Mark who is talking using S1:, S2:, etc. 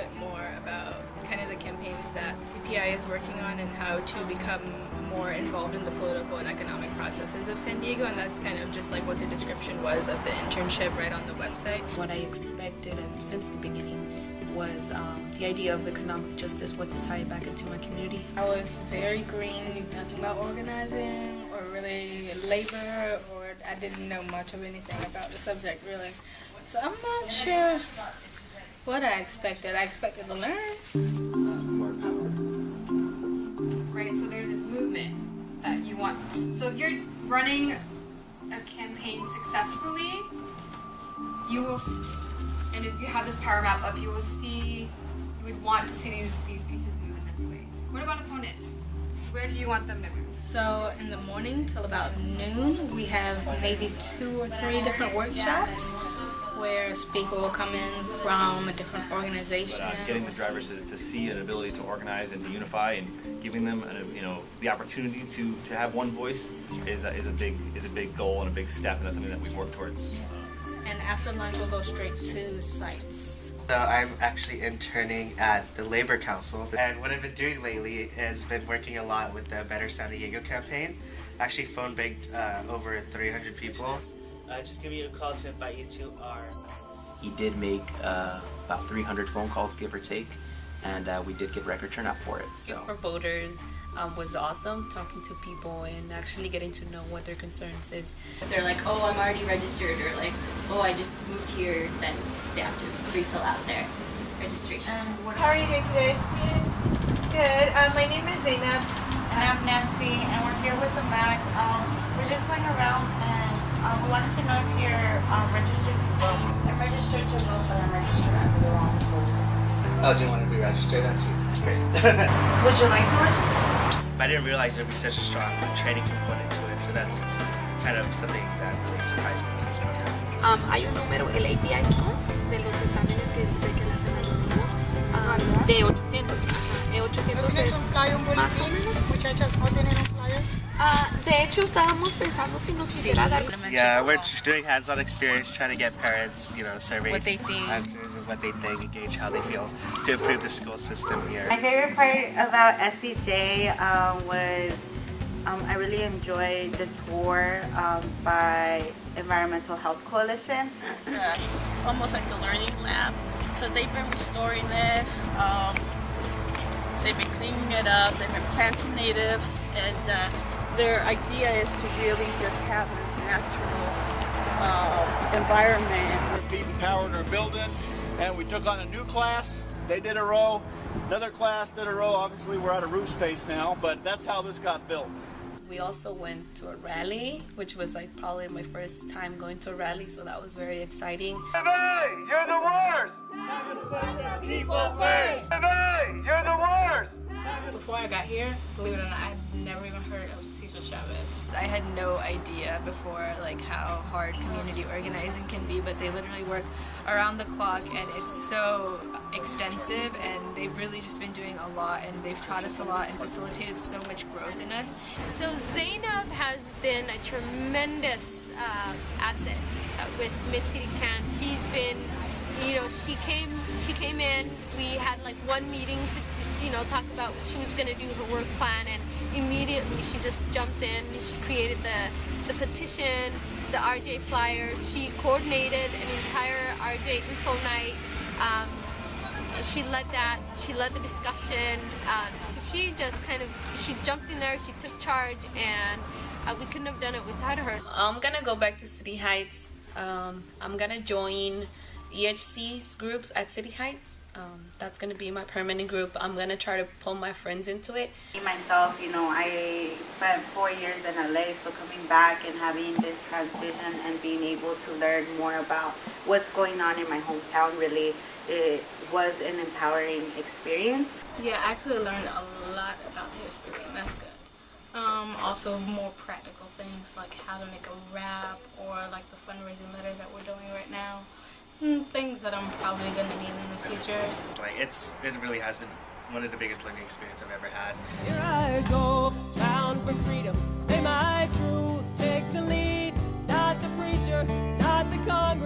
S1: bit more about kind of the campaigns that CPI is working on and how to become more involved in the political and economic processes of San Diego and that's kind of just like what the description was of the internship right on the website.
S2: What I expected and since the beginning was um, the idea of economic justice, what to tie it back into my community.
S1: I was very green, knew nothing about organizing or really labor or I didn't know much of anything about the subject really. So I'm not sure what I expected. I expected to learn.
S3: Right, so there's this movement that you want. So if you're running a campaign successfully, you will and if you have this power map up, you will see, you would want to see these, these pieces move in this way. What about opponents? Where do you want them to move?
S1: So in the morning till about noon, we have maybe two or three different workshops where a speaker will come in from a different organization.
S4: Uh, getting the drivers to, to, see an ability to organize and to unify and giving them a, you know the opportunity to, to have one voice is a, is a big is a big goal and a big step and that's something that we've worked towards
S1: and after lunch we'll go straight to sites.
S5: So I'm actually interning at the Labor Council and what I've been doing lately is been working a lot with the Better San Diego campaign. Actually phone banked uh, over 300 people. Uh, just give you a call to invite you to our...
S6: He did make uh, about 300 phone calls give or take and uh, we did get record turnout for it. So
S2: for voters um, was awesome talking to people and actually getting to know what their concerns is.
S7: If they're like, oh, I'm already registered, or like, oh, I just moved here, then they have to refill out their registration.
S8: How are you doing today? Good. Um, my name is Zainab.
S9: And I'm Nancy, and we're here with the MAC. Um, we're just going around and um, we wanted to know if you're um, registered to vote. I'm registered to vote, but I'm registered under the wrong vote.
S5: Oh, do you want to be registered? That's great.
S9: Would you like to register?
S5: I didn't realize there would be such a strong training component to it, so that's kind of something that really surprised me with this program.
S10: Um, hay un número, el API score, de los exámenes que, de que le hacen a los niños, um, de 800. Eh, 800 es más o menos.
S9: Muchachas, ¿no tienen un flyer?
S10: Uh, de hecho, estábamos pensando si nos quisiera dar...
S5: Yeah, we're doing hands-on experience, trying to get parents, you know, survey
S2: what they think.
S5: answers of what they think, gauge how they feel to improve the school system here.
S9: My favorite part about SDJ um, was um, I really enjoyed the tour um, by Environmental Health Coalition.
S11: It's uh, almost like a learning lab. So they've been restoring it. Um, they've been cleaning it up. They've been planting natives, and uh, their idea is to really just have this natural uh, environment.
S12: We're feeding power in our building, and we took on a new class. They did a row, another class did a row. Obviously, we're out of roof space now, but that's how this got built.
S2: We also went to a rally, which was like probably my first time going to a rally, so that was very exciting.
S12: Hey, you're the worst! People first!
S1: Before I got here, believe it or not, I had never even heard of Cesar Chavez. I had no idea before like how hard community organizing can be, but they literally work around the clock and it's so extensive and they've really just been doing a lot and they've taught us a lot and facilitated so much growth in us.
S13: So Zainab has been a tremendous uh, asset uh, with Mid-City Can. She's been you know, she came she came in, we had like one meeting to, you know, talk about what she was going to do, her work plan, and immediately she just jumped in. She created the, the petition, the RJ flyers. She coordinated an entire RJ info night. Um, she led that, she led the discussion. Um, so she just kind of, she jumped in there, she took charge, and uh, we couldn't have done it without her.
S2: I'm gonna go back to City Heights. Um, I'm gonna join EHC's groups at City Heights. Um, that's going to be my permanent group. I'm going to try to pull my friends into it.
S9: Myself, you know, I spent four years in LA, so coming back and having this transition and being able to learn more about what's going on in my hometown really it was an empowering experience.
S1: Yeah, I actually learned a lot about the history, and that's good. Um, also more practical things like how to make a rap or like the fundraising letter that we're doing right now. Mm, things that I'm probably going to need in the future.
S5: Like it's, it really has been one of the biggest learning experiences I've ever had.
S14: Here I go, bound for freedom. May my truth take the lead. Not the preacher, not the Congress,